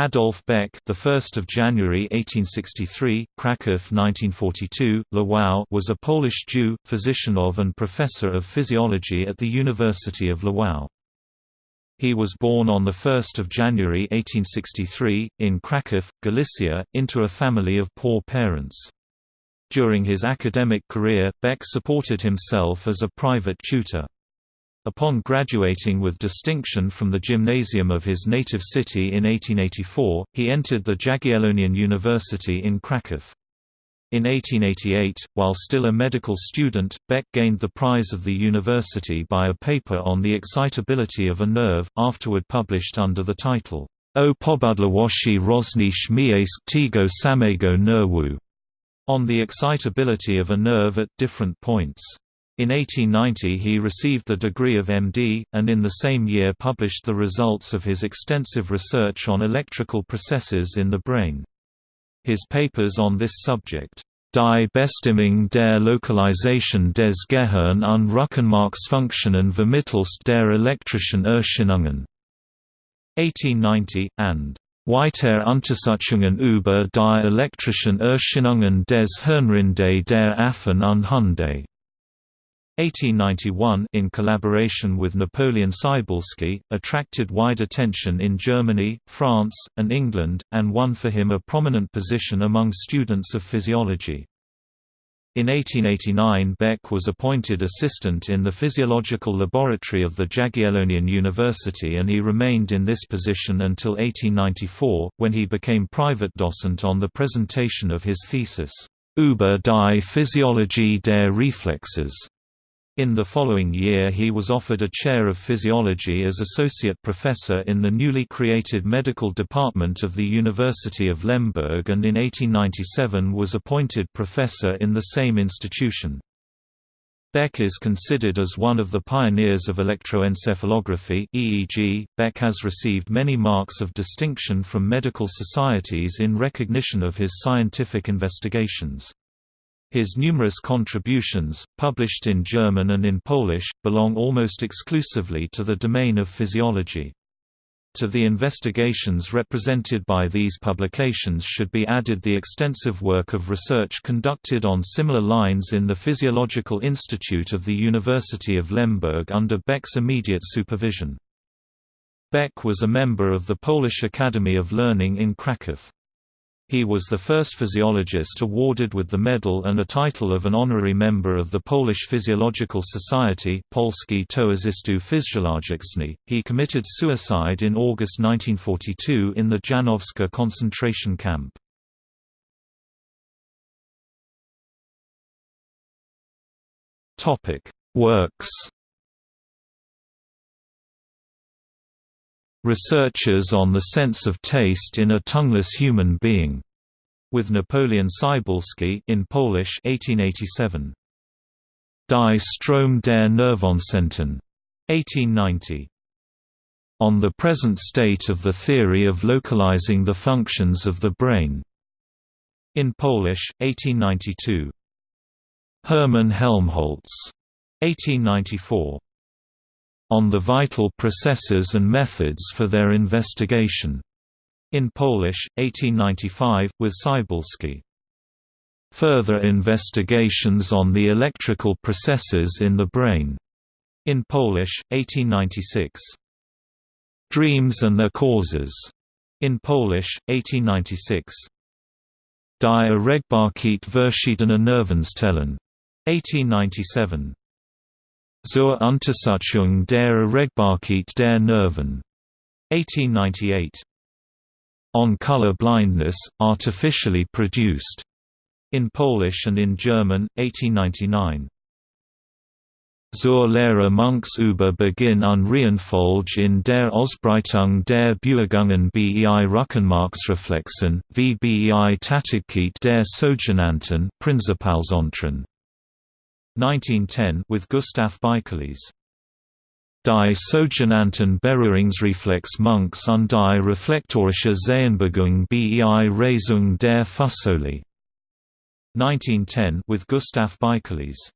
Adolf Beck, the 1st of January 1863, Kraków 1942, Lwów was a Polish Jew, physician of and professor of physiology at the University of Lwów. He was born on 1 January 1863, in Kraków, Galicia, into a family of poor parents. During his academic career, Beck supported himself as a private tutor. Upon graduating with distinction from the gymnasium of his native city in 1884, he entered the Jagiellonian University in Kraków. In 1888, while still a medical student, Beck gained the prize of the university by a paper on the excitability of a nerve, afterward published under the title, O mięśni tego samego nerwu, on the excitability of a nerve at different points. In 1890 he received the degree of MD, and in the same year published the results of his extensive research on electrical processes in the brain. His papers on this subject, Die Bestimmung der Lokalisation des Gehirn und Rückenmarksfunktionen vermittelst der elektrischen Erscheinungen, 1890, and Weiter Untersuchungen über die elektrischen Erscheinungen des Hirnrinde der Affen und Hunde 1891 in collaboration with Napoleon Cybulski, attracted wide attention in Germany, France, and England, and won for him a prominent position among students of physiology. In 1889 Beck was appointed assistant in the physiological laboratory of the Jagiellonian University and he remained in this position until 1894, when he became private docent on the presentation of his thesis, Über die Physiologie der Reflexes, in the following year he was offered a chair of physiology as associate professor in the newly created medical department of the University of Lemberg and in 1897 was appointed professor in the same institution. Beck is considered as one of the pioneers of electroencephalography EEG. Beck has received many marks of distinction from medical societies in recognition of his scientific investigations. His numerous contributions, published in German and in Polish, belong almost exclusively to the domain of physiology. To the investigations represented by these publications should be added the extensive work of research conducted on similar lines in the Physiological Institute of the University of Lemberg under Beck's immediate supervision. Beck was a member of the Polish Academy of Learning in Kraków. He was the first physiologist awarded with the medal and a title of an honorary member of the Polish Physiological Society Polski. He committed suicide in August 1942 in the Janowska concentration camp. Works Researches on the sense of taste in a tongueless human being, with Napoleon Cybulski in Polish 1887. Die Strom der Nervenzentren 1890. On the present state of the theory of localizing the functions of the brain. In Polish 1892. Hermann Helmholtz 1894 on the vital processes and methods for their investigation. In Polish, 1895, with Cybulski. Further investigations on the electrical processes in the brain. In Polish, 1896. Dreams and their causes. In Polish, 1896. Die Erregbarkeit verschiedener Nervenzellen. 1897 zur Untersuchung der Erregbarkeit der Nerven. 1898. On Color Blindness, Artificially Produced. In Polish and in German, 1899. Zur Lehre Munks über Beginn und Reihenfolge in der Ausbreitung der Bewegungen bei Rückenmarksreflexen, wie bei Tätigkeit der sogenannten Prinzipalzentren. 1910 with Gustav Bikeles. Die sogenannten Berührungsreflex Munks und die reflektorische Sehbewegung bei Reisung der Fußsohle. 1910 with Gustav Bikeles.